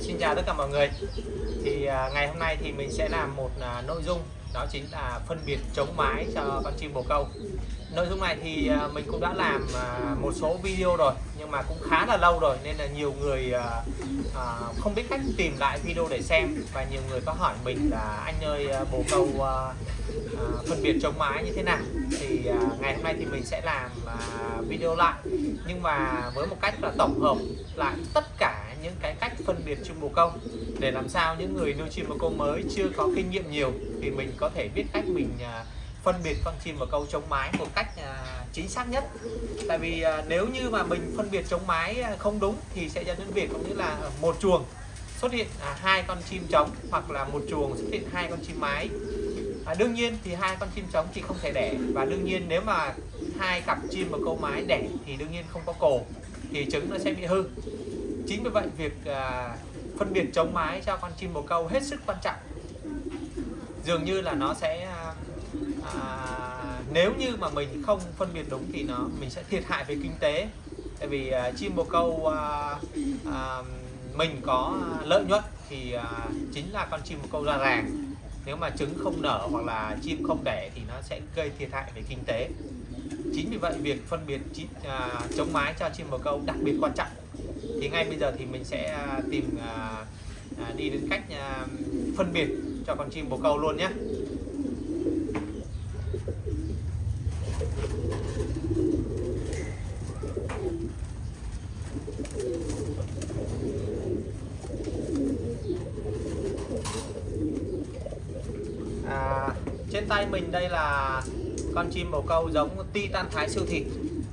Xin chào tất cả mọi người. Thì à, ngày hôm nay thì mình sẽ làm một à, nội dung đó chính là phân biệt chống mái cho con chim bồ câu. Nội dung này thì à, mình cũng đã làm à, một số video rồi nhưng mà cũng khá là lâu rồi nên là nhiều người à, à, không biết cách tìm lại video để xem và nhiều người có hỏi mình là anh ơi à, bồ câu à, à, phân biệt chống mái như thế nào? Thì à, ngày hôm nay thì mình sẽ làm à, video lại nhưng mà với một cách là tổng hợp lại tất cả những cái cách phân biệt chim bồ câu để làm sao những người nuôi chim bồ câu mới chưa có kinh nghiệm nhiều thì mình có thể biết cách mình à, phân biệt con chim bồ câu chống mái một cách à, chính xác nhất. Tại vì à, nếu như mà mình phân biệt chống mái không đúng thì sẽ dẫn đến việc cũng như là một chuồng xuất hiện hai con chim trống hoặc là một chuồng xuất hiện hai con chim mái. À, đương nhiên thì hai con chim trống thì không thể đẻ và đương nhiên nếu mà hai cặp chim bồ câu mái đẻ thì đương nhiên không có cổ thì trứng nó sẽ bị hư chính vì vậy việc à, phân biệt chống mái cho con chim bồ câu hết sức quan trọng. Dường như là nó sẽ à, à, nếu như mà mình không phân biệt đúng thì nó mình sẽ thiệt hại về kinh tế. Tại vì à, chim bồ câu à, à, mình có lợi nhuận thì à, chính là con chim bồ câu ra ràng. Nếu mà trứng không nở hoặc là chim không đẻ thì nó sẽ gây thiệt hại về kinh tế. Chính vì vậy việc phân biệt chi- à, chống mái cho chim bồ câu đặc biệt quan trọng thì ngay bây giờ thì mình sẽ à, tìm à, à, đi đến cách à, phân biệt cho con chim bồ câu luôn nhé à, trên tay mình đây là con chim bồ câu giống titan thái siêu thị.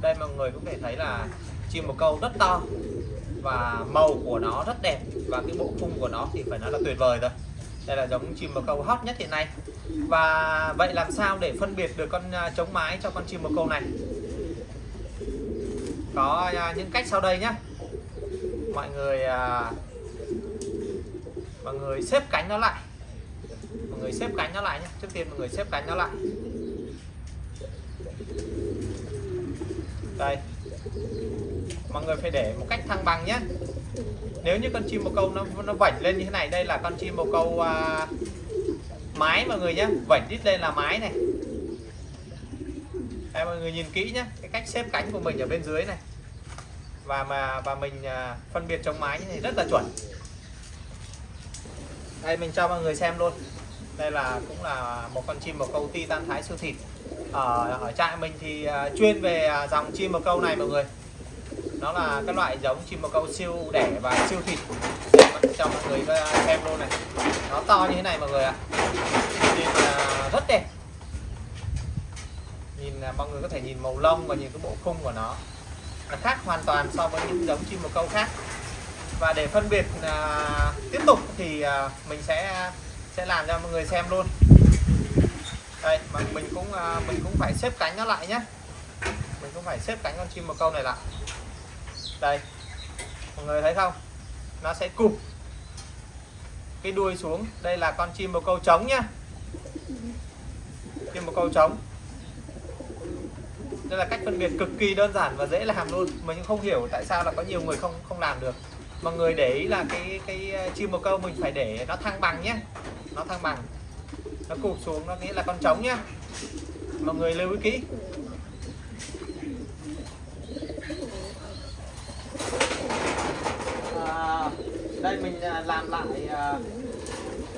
đây mọi người cũng thể thấy là chim bồ câu rất to và màu của nó rất đẹp và cái bộ khung của nó thì phải nói là tuyệt vời rồi. Đây là giống chim bồ câu hot nhất hiện nay. Và vậy làm sao để phân biệt được con à, chống mái cho con chim bồ câu này? Có à, những cách sau đây nhé mọi người à, mọi người xếp cánh nó lại. Mọi người xếp cánh nó lại nhé trước tiên mọi người xếp cánh nó lại. Đây mọi người phải để một cách thăng bằng nhé. Nếu như con chim bồ câu nó nó vảnh lên như thế này đây là con chim bồ câu à, mái mọi người nhé. Vảnh đít lên là mái này. Đây, mọi người nhìn kỹ nhé cái cách xếp cánh của mình ở bên dưới này. Và mà và mình à, phân biệt chống mái như này rất là chuẩn. Đây mình cho mọi người xem luôn. Đây là cũng là một con chim bồ câu titan thái siêu thịt. Ở ở trại mình thì à, chuyên về à, dòng chim bồ câu này mọi người nó là cái loại giống chim bồ câu siêu đẻ và siêu thịt. Cho mọi người ờ, xem luôn này. Nó to như thế này mọi người ạ. Nhìn ờ, rất đẹp. Nhìn ờ, mọi người có thể nhìn màu lông và nhìn cái bộ khung của nó. Nó khác hoàn toàn so với những giống chim bồ câu khác. Và để phân biệt à, tiếp tục thì à, mình sẽ sẽ làm cho mọi người xem luôn. Đây mà mình cũng à, mình cũng phải xếp cánh nó lại nhé mình cũng phải xếp cánh con chim bồ câu này lại đây. Mọi người thấy không? Nó sẽ cụp cái đuôi xuống. Đây là con chim bồ câu trống nhá. Chim bồ câu trống. Đây là cách phân biệt cực kỳ đơn giản và dễ làm luôn. Mình không hiểu tại sao là có nhiều người không không làm được. Mọi người để ý là cái cái ờ, chim bồ câu mình phải để nó thăng bằng nhé nó thăng bằng. Nó cụp xuống, nó nghĩa là con trống nhá. Mọi người lưu ý kỹ à, đây mình à, làm lại à,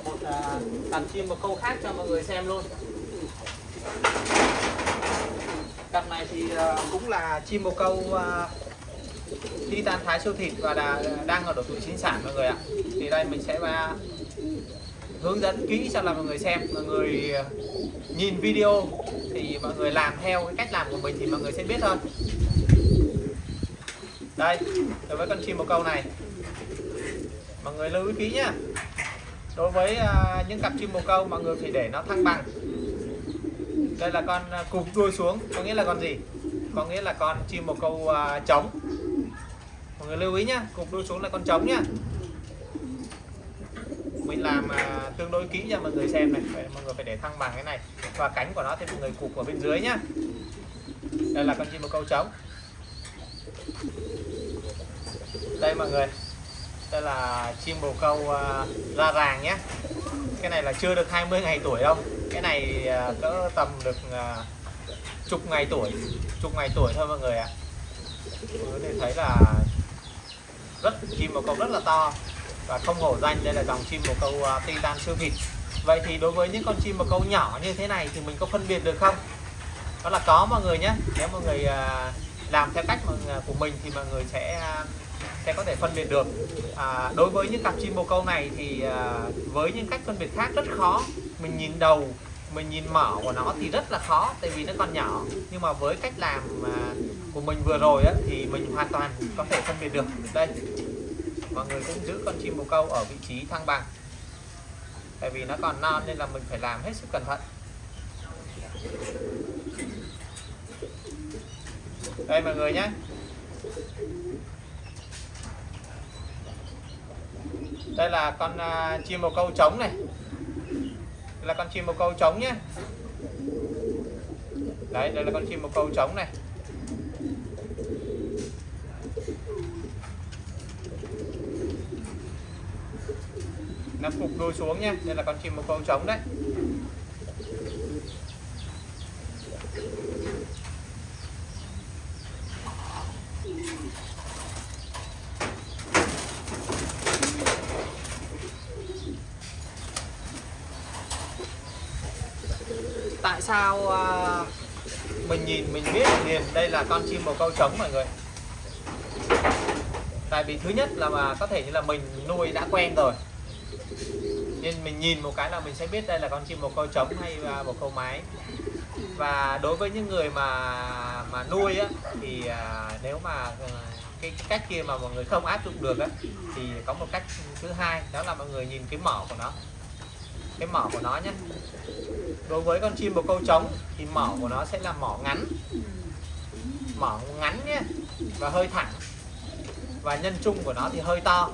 một à, đàn chim bồ câu khác cho mọi người xem luôn. Cặp này thì à, cũng là chim bồ câu đi tan thái siêu thịt và là đang ở độ tuổi sinh sản mọi người ạ. Thì đây mình sẽ hướng dẫn kỹ cho là mọi người xem. Mọi người nhìn video thì mọi người làm theo cái cách làm của mình thì mọi người sẽ biết thôi đây, đối với con chim bồ câu này mọi người lưu ý kỹ nhá. Đối với uh, những cặp chim bồ câu mọi người phải để nó thăng bằng. Đây là con à, cụp đuôi xuống có nghĩa là con gì? Có nghĩa là con chim bồ câu uh, trống. Mọi người lưu ý nhá cụp đuôi xuống là con trống nhá. Mình làm uh, tương đối kỹ cho mọi người xem này phải, mọi người phải để thăng bằng cái này. Và cánh của nó thì mọi người cụp ở bên dưới nhá. Đây là con chim bồ câu trống. Đây mọi người đây là chim bồ câu uh, ra ràng nhé. Cái này là chưa được 20 ngày tuổi đâu. Cái này uh, cỡ tầm được uh, chục ngày tuổi chục ngày tuổi thôi mọi người ạ. Có thể thấy là rất chim bồ câu rất là to và không hổ danh đây là dòng chim bồ câu uh, titan siêu thịt vậy thì đối với những con chim bồ câu nhỏ như thế này thì mình có phân biệt được không? Đó là có mọi người nhé. Nếu mọi người uh, làm theo cách của mình thì mọi người sẽ sẽ có thể phân biệt được. À, đối với những cặp chim bồ câu này thì à, với những cách phân biệt khác rất khó. Mình nhìn đầu mình nhìn mở của nó thì rất là khó tại vì nó còn nhỏ. Nhưng mà với cách làm à, của mình vừa rồi á, thì mình hoàn toàn có thể phân biệt được. Đây mọi người cũng giữ con chim bồ câu ở vị trí thăng bằng tại vì nó còn non nên là mình phải làm hết sức cẩn thận. Đây mọi người nhé. Đây là con uh, chim bồ câu trống này. Đây là con chim bồ câu trống nhé. Đấy đây là con chim bồ câu trống này. Nó phục đuôi xuống nhé. Đây là con chim bồ câu trống đấy. Tại sao uh, mình nhìn mình biết liền đây là con chim bồ câu trống mọi người. Tại vì thứ nhất là mà có thể như là mình nuôi đã quen rồi. Nên mình nhìn một cái là mình sẽ biết đây là con chim bồ câu trống hay bồ câu mái. Và đối với những người mà mà nuôi á thì uh, nếu mà uh, cái, cái cách kia mà mọi người không áp dụng được á thì có một cách thứ hai đó là mọi người nhìn cái mỏ của nó cái mỏ của nó nhé đối với con chim bồ câu trống thì mỏ của nó sẽ là mỏ ngắn. Mỏ ngắn nhé và hơi thẳng. Và nhân trung của nó thì hơi to.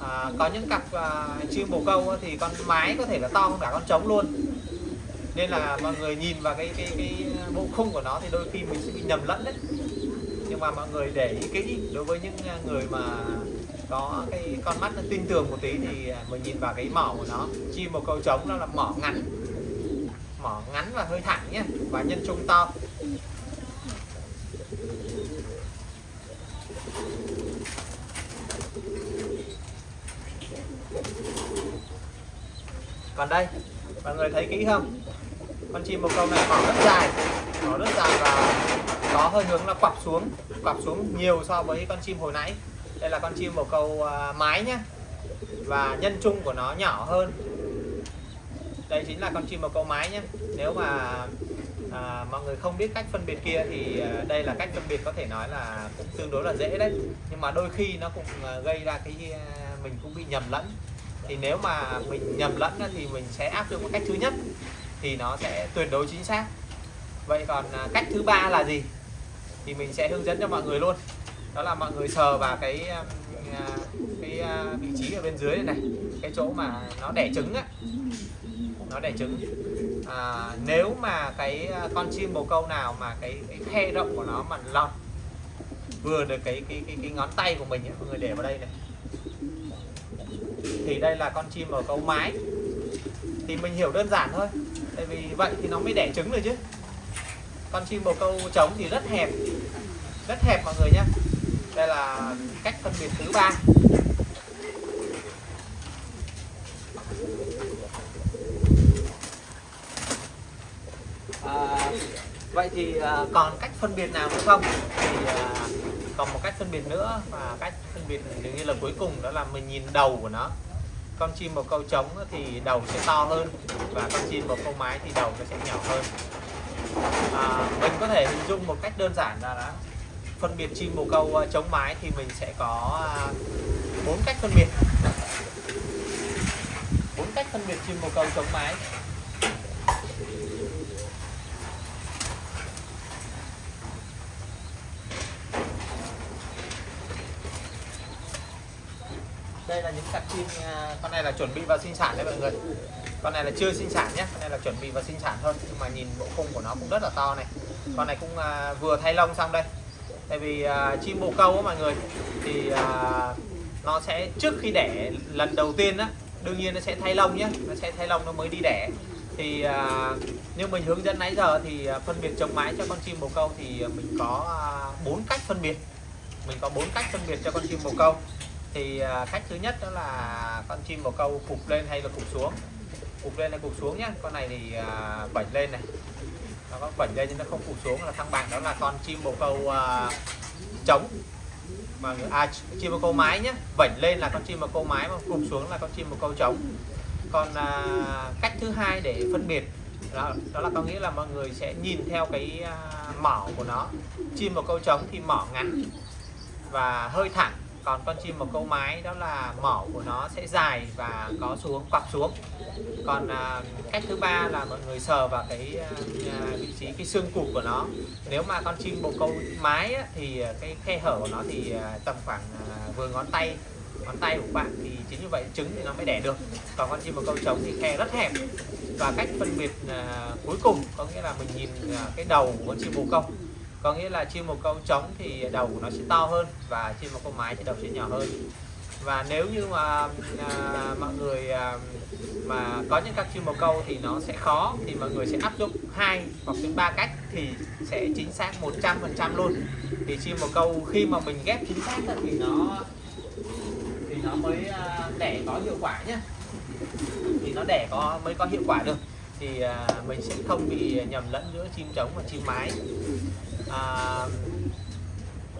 À, có những cặp à, chim bồ câu thì con mái có thể là to hơn cả con trống luôn. Nên là mọi người nhìn vào cái cái cái bộ khung của nó thì đôi khi mình sẽ bị nhầm lẫn đấy. Nhưng mà mọi người để ý kỹ đối với những à, người mà có cái con mắt nó tin tưởng một tí thì mình nhìn vào cái mỏ của nó. Chim một câu trống nó là mỏ ngắn. Mỏ ngắn và hơi thẳng nhé, và nhân trung to. Còn đây, mọi người thấy kỹ không? Con chim bồ câu này mỏ rất dài, mỏ rất dài và có hơi hướng là quặp xuống quặp xuống nhiều so với con chim hồi nãy đây là con chim bồ câu à, mái nhé và nhân trung của nó nhỏ hơn. Đây chính là con chim bồ câu mái nhé nếu mà à, mọi người không biết cách phân biệt kia thì à, đây là cách phân biệt có thể nói là cũng tương đối là dễ đấy. Nhưng mà đôi khi nó cũng à, gây ra cái mình cũng bị nhầm lẫn. Thì nếu mà mình nhầm lẫn thì mình sẽ áp dụng cách thứ nhất thì nó sẽ tuyệt đối chính xác. Vậy còn cách thứ ba là gì? Thì mình sẽ hướng dẫn cho mọi người luôn đó là mọi người sờ vào cái um, uh, cái vị trí ở bên dưới này, này. Cái chỗ mà nó đẻ trứng á. Nó đẻ trứng. À, nếu mà cái uh, con chim bồ câu nào mà cái, cái khe rộng của nó mà lọt vừa được cái cái cái, cái ngón tay của mình ấy, mọi người để vào đây này. Thì đây là con chim bồ câu mái. Thì mình hiểu đơn giản thôi. Tại vì vậy thì nó mới đẻ trứng rồi chứ. Con chim bồ câu trống thì rất hẹp. Rất hẹp mọi người nhé đây là cách phân biệt thứ ba. À, vậy thì à, còn cách phân biệt nào nữa không? Thì à, còn một cách phân biệt nữa và cách phân biệt dường như là cuối cùng đó là mình nhìn đầu của nó. Con chim bồ câu trống thì đầu sẽ to hơn và con chim bồ câu mái thì đầu nó sẽ nhỏ hơn. À, mình có thể hình dung một cách đơn giản là đó phân biệt chim bồ câu ờ, chống mái thì mình sẽ có à, bốn cách phân biệt. Bốn cách phân biệt chim bồ câu, chống mái. Đây là những cặp chim à, con này là chuẩn bị vào sinh sản đấy mọi người. Con này là chưa sinh sản nhé, con này là chuẩn bị vào sinh sản thôi, nhưng mà nhìn bộ khung của nó cũng rất là to này. Con này cũng à, vừa thay lông xong đây tại vì uh, chim bồ câu á mọi người thì uh, nó sẽ trước khi đẻ lần đầu tiên á đương nhiên nó sẽ thay lông nhé nó sẽ thay lông nó mới đi đẻ. Thì uh, như mình hướng dẫn nãy giờ thì uh, phân biệt chống mái cho con chim bồ câu thì mình có bốn uh, cách phân biệt. Mình có bốn cách phân biệt cho con chim bồ câu. Thì uh, cách thứ nhất đó là con chim bồ câu cụp lên hay là cụp xuống? Cụp lên hay cụp xuống nhé con này thì uh, bảnh lên này nó có bảnh lên nhưng nó không cụp xuống. Là thăng bằng đó là con chim bồ câu à, trống. Mà à, chim bồ câu mái nhé vẩy lên là con chim bồ câu mái mà cụp xuống là con chim bồ câu trống. Còn à, cách thứ hai để phân biệt đó, đó là có nghĩa là mọi người sẽ nhìn theo cái à, mỏ của nó. Chim bồ câu trống thì mỏ ngắn và hơi thẳng còn con chim một câu mái đó là mỏ của nó sẽ dài và có xuống quặp xuống. Còn à, cách thứ ba là mọi người sờ vào cái à, à vị trí cái xương cụt của nó. Nếu mà con chim bồ câu mái á, thì à, cái khe hở của nó thì à, tầm khoảng à, vừa ngón tay ngón tay của bạn thì chính như vậy trứng thì nó mới đẻ được. Còn con chim bồ câu trống thì khe rất hẹp. Và cách phân biệt à, cuối cùng có nghĩa là mình nhìn à, cái đầu của con chim bồ câu có nghĩa là chim một câu trống thì đầu của nó sẽ to hơn và chim một câu mái thì đầu sẽ nhỏ hơn. Và nếu như mà à, mọi người à, mà có những các chim bồ câu thì nó sẽ khó thì mọi người sẽ áp dụng hai hoặc đến ba cách thì sẽ chính xác 100% luôn. Thì chim bồ câu khi mà mình ghép chính xác thì nó thì nó mới à, đẻ có hiệu quả nhé thì nó đẻ có mới có hiệu quả được. Thì à, mình sẽ không bị nhầm lẫn giữa chim trống và chim mái à,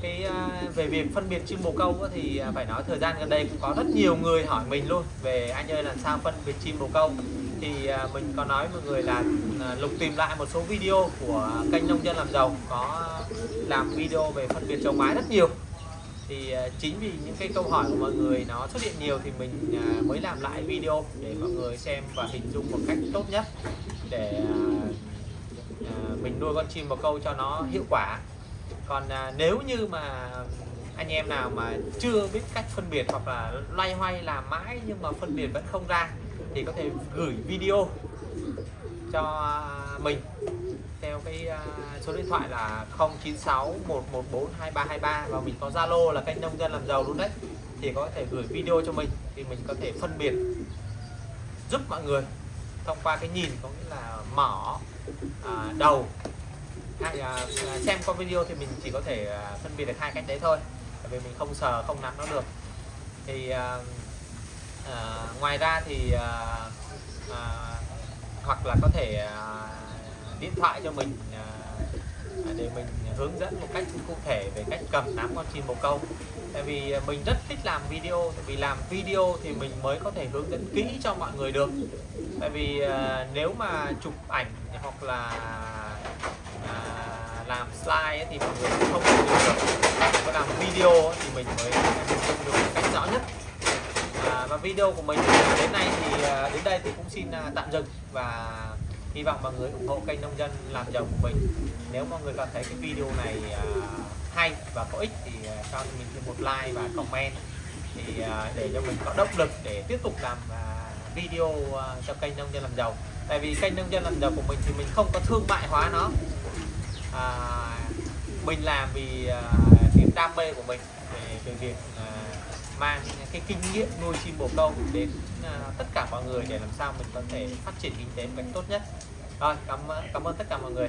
cái à, về việc phân biệt chim bồ câu thì à, phải nói thời gian gần đây cũng có rất nhiều người hỏi mình luôn về anh ơi làm sao phân biệt chim bồ câu. Thì à, mình có nói mọi người là à, lục tìm lại một số video của kênh nông dân làm giàu có làm video về phân biệt trồng mái rất nhiều. Thì à, chính vì những cái câu hỏi của mọi người nó xuất hiện nhiều thì mình à, mới làm lại video để mọi người xem và hình dung một cách tốt nhất để mình nuôi con chim bồ câu cho nó hiệu quả. Còn à, nếu như mà anh em nào mà chưa biết cách phân biệt hoặc là loay hoay làm mãi nhưng mà phân biệt vẫn không ra thì có thể gửi video cho mình theo cái à, số điện thoại là 096 114 2323 và mình có Zalo là kênh nông dân làm giàu luôn đấy. Thì có thể gửi video cho mình thì mình có thể phân biệt giúp mọi người thông qua cái nhìn có nghĩa là mỏ à, đầu. Hay à, xem qua video thì mình chỉ có thể à, phân biệt được hai cách đấy thôi. Bởi vì mình không sờ không nắm nó được. Thì à, à, ngoài ra thì à, à, hoặc là có thể à, điện thoại cho mình à, để mình hướng dẫn một cách cụ thể về cách cầm nắm con chim bồ câu. Tại vì à, mình rất thích làm video tại vì làm video thì mình mới có thể hướng dẫn kỹ cho mọi người được. Tại vì à, nếu mà chụp ảnh hoặc là à, làm slide thì mọi người không hiểu được. Có làm video thì mình mới hình được một cách rõ nhất. À, và video của mình đến nay thì à, đến đây thì cũng xin tạm dừng và hy vọng mọi người ủng hộ kênh nông dân làm giàu của mình. Nếu mọi người cảm thấy cái video này à, hay và có ích thì à, cho mình thêm một like và comment. Thì à, để cho mình có động lực để tiếp tục làm video cho kênh nông dân làm giàu. Tại vì kênh nông dân làm giàu của mình thì mình không có thương mại hóa nó. À, mình làm vì niềm đam mê của mình về, về việc à, mang cái kinh nghiệm nuôi chim bồ câu đến à, tất cả mọi người để làm sao mình có thể phát triển kinh tế một cách tốt nhất. Rồi, cảm cảm ơn tất cả mọi người.